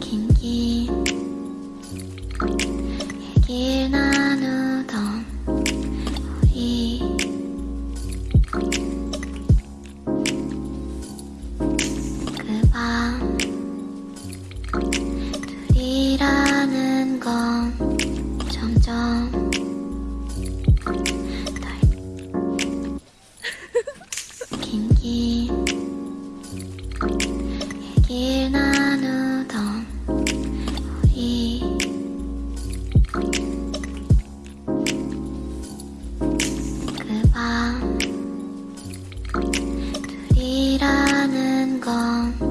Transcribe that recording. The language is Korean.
긴긴 얘길 나누던 우리 그 밤 둘이라는 건 점점 그밤 둘이라는 건